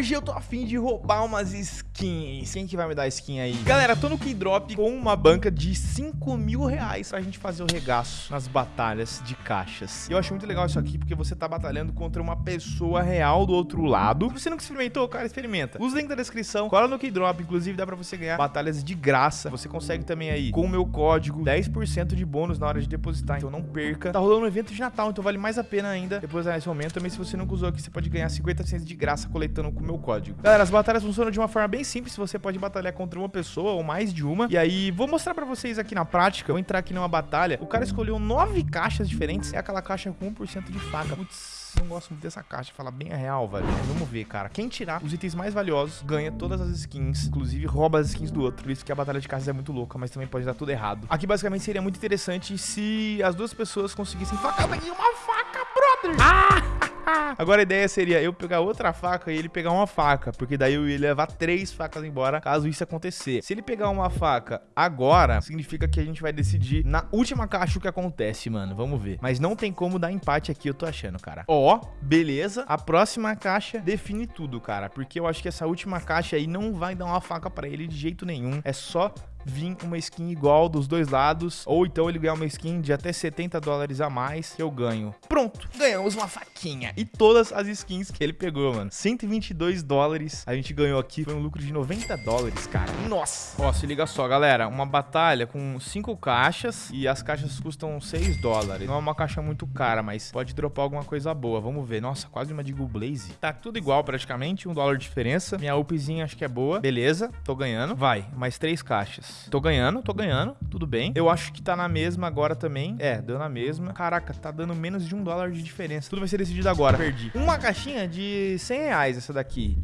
Hoje eu tô afim de roubar umas skins. Quem que vai me dar skin aí? Galera, tô no Keydrop com uma banca de 5 mil reais pra gente fazer o regaço nas batalhas de caixas. E eu acho muito legal isso aqui porque você tá batalhando contra uma pessoa real do outro lado. Se você nunca experimentou, cara, experimenta. Os links da descrição, cola no Keydrop. Inclusive dá pra você ganhar batalhas de graça. Você consegue também aí, com o meu código, 10% de bônus na hora de depositar. Então não perca. Tá rolando um evento de Natal, então vale mais a pena ainda depositar nesse momento. Também se você nunca usou aqui, você pode ganhar 50% de graça coletando com o meu código. Galera, as batalhas funcionam de uma forma bem simples. Você pode batalhar contra uma pessoa ou mais de uma. E aí, vou mostrar pra vocês aqui na prática. Vou entrar aqui numa batalha. O cara escolheu nove caixas diferentes. É aquela caixa com 1% de faca. Putz, não gosto muito dessa caixa, fala bem a real, velho. Vamos ver, cara. Quem tirar os itens mais valiosos ganha todas as skins, inclusive rouba as skins do outro. Por isso que a batalha de caixas é muito louca, mas também pode dar tudo errado. Aqui, basicamente, seria muito interessante se as duas pessoas conseguissem facar. Eu peguei uma faca, brother! Ah! Agora a ideia seria eu pegar outra faca e ele pegar uma faca, porque daí eu ia levar três facas embora caso isso acontecer. Se ele pegar uma faca agora, significa que a gente vai decidir na última caixa o que acontece, mano. Vamos ver. Mas não tem como dar empate aqui, eu tô achando, cara. Ó, beleza. A próxima caixa define tudo, cara, porque eu acho que essa última caixa aí não vai dar uma faca pra ele de jeito nenhum. É só vir uma skin igual dos dois lados, ou então ele ganhar uma skin de até 70 dólares a mais que eu ganho. Pronto, ganhamos uma faquinha. E todas as skins que ele pegou, mano. 122 dólares a gente ganhou aqui, foi um lucro de 90 dólares, cara. Nossa! Ó, se liga só, galera, uma batalha com 5 caixas e as caixas custam 6 dólares. Não é uma caixa muito cara, mas pode dropar alguma coisa boa. Vamos ver. Nossa, quase uma Deagle Blaze. Tá tudo igual praticamente, um dólar de diferença. Minha upzinha acho que é boa. Beleza, tô ganhando. Vai, mais 3 caixas. Tô ganhando, tô ganhando, tudo bem. Eu acho que tá na mesma agora também. É, deu na mesma. Caraca, tá dando menos de um dólar de diferença. Tudo vai ser decidido agora. Perdi. Uma caixinha de 100 reais essa daqui.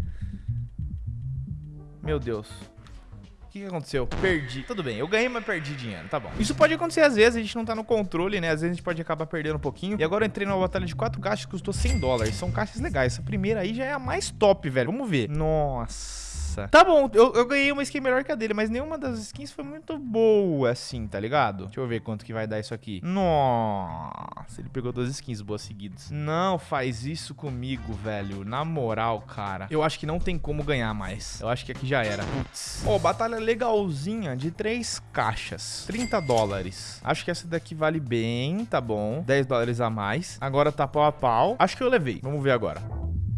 Meu Deus. O que, aconteceu? Perdi. Tudo bem, eu ganhei, mas perdi dinheiro. Tá bom. Isso pode acontecer às vezes, a gente não tá no controle, né? Às vezes a gente pode acabar perdendo um pouquinho. E agora eu entrei numa batalha de quatro caixas que custou 100 dólares. São caixas legais. Essa primeira aí já é a mais top, velho. Vamos ver. Nossa. Tá bom, eu, eu, ganhei uma skin melhor que a dele, mas nenhuma das skins foi muito boa, assim, tá ligado? Deixa eu ver quanto que vai dar isso aqui. Nossa, ele pegou duas skins boas seguidas. Não faz isso comigo, velho. Na moral, cara. Eu acho que não tem como ganhar mais. Eu acho que aqui já era. Putz. Ó, oh, batalha legalzinha de três caixas. 30 dólares. Acho que essa daqui vale bem, tá bom. 10 dólares a mais. Agora tá pau a pau. Acho que eu levei. Vamos ver agora.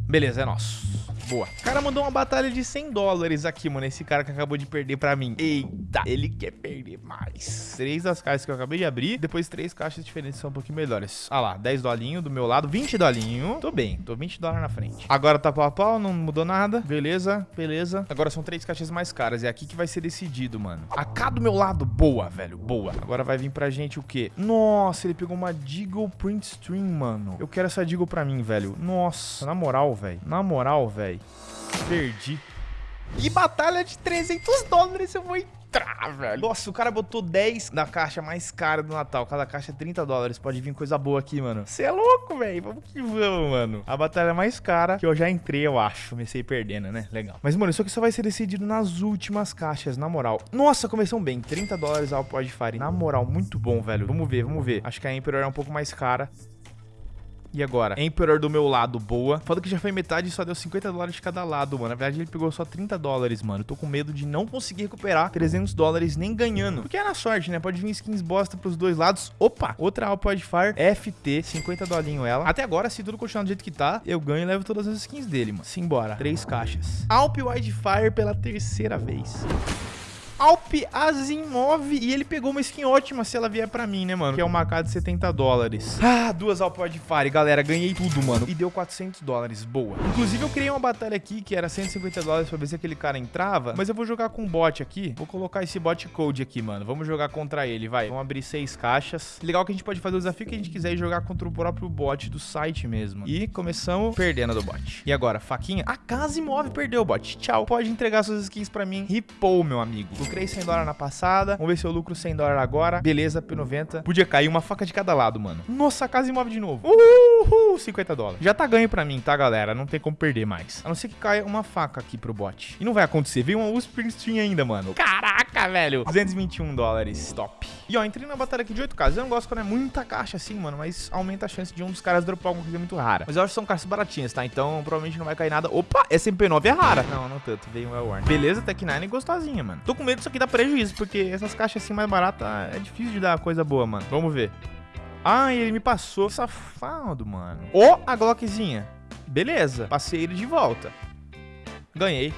Beleza, é nosso. Boa. O cara mandou uma batalha de 100 dólares aqui, mano. Esse cara que acabou de perder pra mim. Eita, ele quer perder mais. Três das caixas que eu acabei de abrir. Depois três caixas diferentes são um pouquinho melhores. Ah lá, 10 dolinho do meu lado. 20 dolinho. Tô bem, tô 20 dólares na frente. Agora tá pau a pau, não mudou nada. Beleza, beleza. Agora são três caixas mais caras. É aqui que vai ser decidido, mano. A cá do meu lado, boa, velho, boa. Agora vai vir pra gente o quê? Nossa, ele pegou uma Deagle Print Stream, mano. Eu quero essa Deagle pra mim, velho. Nossa, na moral, velho. Na moral, velho. Perdi. E batalha de 300 dólares eu vou entrar, velho. Nossa, o cara botou 10 na caixa mais cara do Natal. Cada caixa é 30 dólares. Pode vir coisa boa aqui, mano. Você é louco, velho. Vamos que vamos, mano. A batalha mais cara que eu já entrei, eu acho. Comecei perdendo, né? Legal. Mas, mano, isso aqui só vai ser decidido nas últimas caixas, na moral. Nossa, começou bem. 30 dólares ao Podfire. Na moral, muito bom, velho. Vamos ver, vamos ver. Acho que a Emperor é um pouco mais cara. E agora? Emperor do meu lado, boa. Foda que já foi metade e só deu 50 dólares de cada lado, mano. Na verdade, ele pegou só 30 dólares, mano. Tô com medo de não conseguir recuperar 300 dólares nem ganhando. Porque é na sorte, né? Pode vir skins bosta pros dois lados. Opa! Outra Alpod Fire FT, 50 dolinho ela. Até agora, se tudo continuar do jeito que tá, eu ganho e levo todas as skins dele, mano. Simbora. Três caixas. Alp Wildfire pela terceira vez. Alp Asimov. E ele pegou uma skin ótima se ela vier pra mim, né, mano? Que é uma AK de 70 dólares. Ah, duas Alp Wildfire, galera. Ganhei tudo, mano. E deu 400 dólares. Boa. Inclusive, eu criei uma batalha aqui que era 150 dólares pra ver se aquele cara entrava. Mas eu vou jogar com um bot aqui. Vou colocar esse bot code aqui, mano. Vamos jogar contra ele, vai. Vamos abrir seis caixas. Legal que a gente pode fazer o desafio que a gente quiser e jogar contra o próprio bot do site mesmo. E começamos perdendo do bot. E agora, faquinha? A casa imóvel perdeu, bot. Tchau. Pode entregar suas skins pra mim. Ripou, meu amigo lucrei 100 dólares na passada. Vamos ver se eu lucro 100 dólares agora. Beleza, P90. Podia cair uma faca de cada lado, mano. Nossa, casa imóvel de novo. Uhul, 50 dólares. Já tá ganho pra mim, tá, galera? Não tem como perder mais. A não ser que caia uma faca aqui pro bot. E não vai acontecer. Veio uma String ainda, mano. Caraca! Caraca, velho. 221 dólares. Top. E ó, entrei na batalha aqui de 8 caixas. Eu não gosto quando é muita caixa assim, mano, mas aumenta a chance de um dos caras dropar alguma coisa muito rara. Mas eu acho que são caixas baratinhas, tá? Então provavelmente não vai cair nada. Opa, essa MP9 é rara. Não, não tanto. Veio um Well Beleza, Tech 9 gostosinha, mano. Tô com medo disso aqui dar prejuízo, porque essas caixas assim mais baratas é difícil de dar coisa boa, mano. Vamos ver. Ah, ele me passou. Safado, mano. Ó, oh, a Glockzinha. Beleza. Passei ele de volta. Ganhei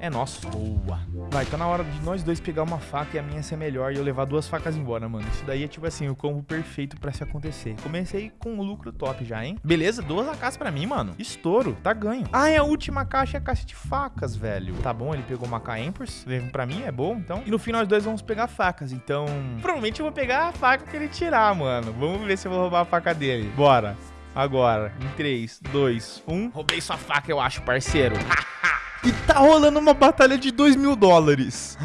é nosso. Boa. Vai, tá na hora de nós dois pegar uma faca e a minha ser melhor e eu levar duas facas embora, mano. Isso daí é tipo assim, o combo perfeito pra se acontecer. Comecei com um lucro top já, hein? Beleza, duas AKs pra mim, mano. Estouro, tá ganho. Ah, é a última caixa é a caixa de facas, velho. Tá bom, ele pegou uma. Levou pra mim, é bom, então. E no fim nós dois vamos pegar facas, então... Provavelmente eu vou pegar a faca que ele tirar, mano. Vamos ver se eu vou roubar a faca dele. Bora. Agora, em 3, 2, 1. Roubei sua faca, eu acho, parceiro. E tá rolando uma batalha de 2 mil dólares.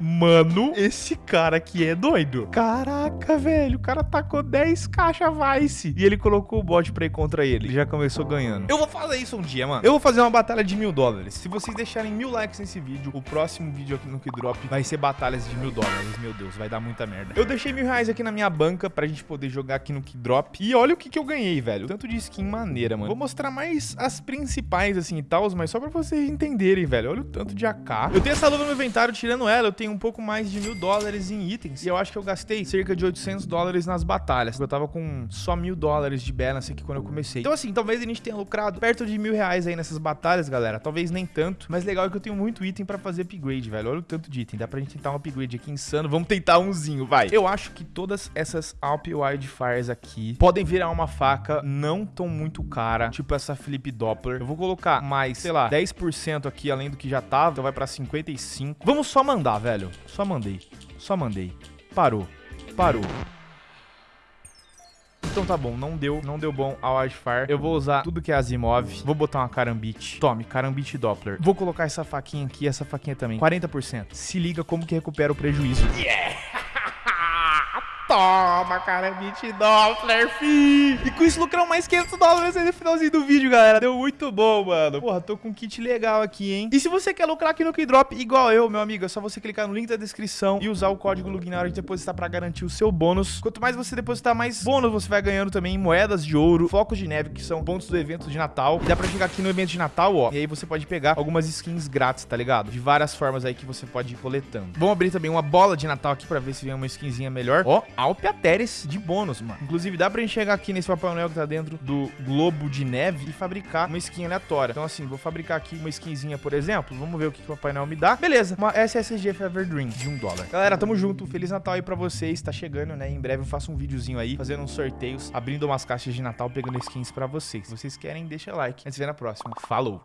Mano, esse cara aqui é doido. Caraca, velho. O cara tacou 10 caixas Vice. E ele colocou o bot pra ir contra ele. Ele já começou ganhando. Eu vou fazer isso um dia, mano. Eu vou fazer uma batalha de mil dólares. Se vocês deixarem mil likes nesse vídeo, o próximo vídeo aqui no Kidrop vai ser batalhas de mil dólares. Meu Deus, vai dar muita merda. Eu deixei mil reais aqui na minha banca pra gente poder jogar aqui no Kidrop. E olha o que, que eu ganhei, velho. Tanto de skin maneira, mano. Vou mostrar mais as principais, assim, e tal, mas só pra vocês entenderem velho. Olha o tanto de AK. Eu tenho essa luva no inventário, tirando ela, eu tenho um pouco mais de mil dólares em itens. E eu acho que eu gastei cerca de 800 dólares nas batalhas. Eu tava com só mil dólares de balance aqui quando eu comecei. Então, assim, talvez a gente tenha lucrado perto de mil reais aí nessas batalhas, galera. Talvez nem tanto. Mas legal é que eu tenho muito item pra fazer upgrade, velho. Olha o tanto de item. Dá pra gente tentar um upgrade aqui insano. Vamos tentar umzinho, vai. Eu acho que todas essas Alp Wildfires aqui podem virar uma faca não tão muito cara. Tipo essa Flip Doppler. Eu vou colocar mais, sei lá, 10% aqui aqui, além do que já tava. Então vai pra 55. Vamos só mandar, velho. Só mandei. Só mandei. Parou. Parou. Então tá bom, não deu, não deu bom a Wildfire. Eu vou usar tudo que é Asimov. Vou botar uma Karambit. Tome, Karambit Doppler. Vou colocar essa faquinha aqui, essa faquinha também. 40%. Se liga como que recupera o prejuízo. Yeah! Toma, cara, 20 Doppler, fi. E com isso lucramos mais 500 dólares aí no finalzinho do vídeo, galera. Deu muito bom, mano. Porra, tô com um kit legal aqui, hein? E se você quer lucrar aqui no Keydrop, igual eu, meu amigo, é só você clicar no link da descrição e usar o código LUGIN na hora de depositar pra garantir o seu bônus. Quanto mais você depositar, mais bônus você vai ganhando também moedas de ouro, focos de neve, que são pontos do evento de Natal. E dá pra chegar aqui no evento de Natal, ó. E aí você pode pegar algumas skins grátis, tá ligado? De várias formas aí que você pode ir coletando. Vamos abrir também uma bola de Natal aqui pra ver se vem uma skinzinha melhor. Ó, Alpiateres de bônus, mano. Inclusive, dá pra gente chegar aqui nesse Papai Noel que tá dentro do globo de neve e fabricar uma skin aleatória. Então, assim, vou fabricar aqui uma skinzinha, por exemplo. Vamos ver o que, que o Papai Noel me dá. Beleza, uma SSG Fever Dream de um dólar. Galera, tamo junto. Feliz Natal aí pra vocês. Tá chegando, né? Em breve eu faço um videozinho aí, fazendo uns sorteios, abrindo umas caixas de Natal, pegando skins pra vocês. Se vocês querem, deixa like. A gente se vê na próxima. Falou!